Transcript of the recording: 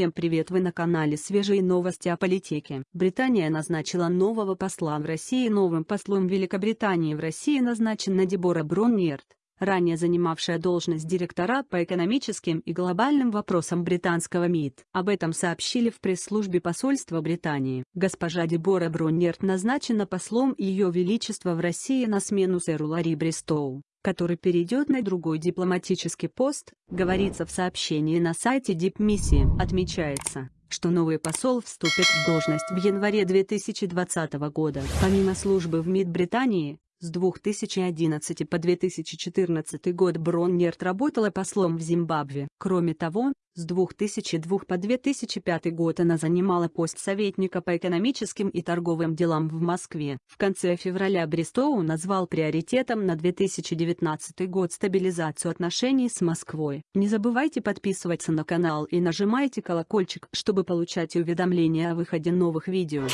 Всем привет вы на канале Свежие новости о политике. Британия назначила нового посла в России новым послом Великобритании в России назначена Дебора Броннерт, ранее занимавшая должность директора по экономическим и глобальным вопросам британского МИД. Об этом сообщили в пресс-службе посольства Британии. Госпожа Дебора Броннерт назначена послом Ее Величества в России на смену сэру Ларри Бристоу который перейдет на другой дипломатический пост, говорится в сообщении на сайте Дипмиссии. Отмечается, что новый посол вступит в должность в январе 2020 года. Помимо службы в МИД Британии, с 2011 по 2014 год Броннерт работала послом в Зимбабве. Кроме того, с 2002 по 2005 год она занимала пост советника по экономическим и торговым делам в Москве. В конце февраля Бристоу назвал приоритетом на 2019 год стабилизацию отношений с Москвой. Не забывайте подписываться на канал и нажимайте колокольчик, чтобы получать уведомления о выходе новых видео.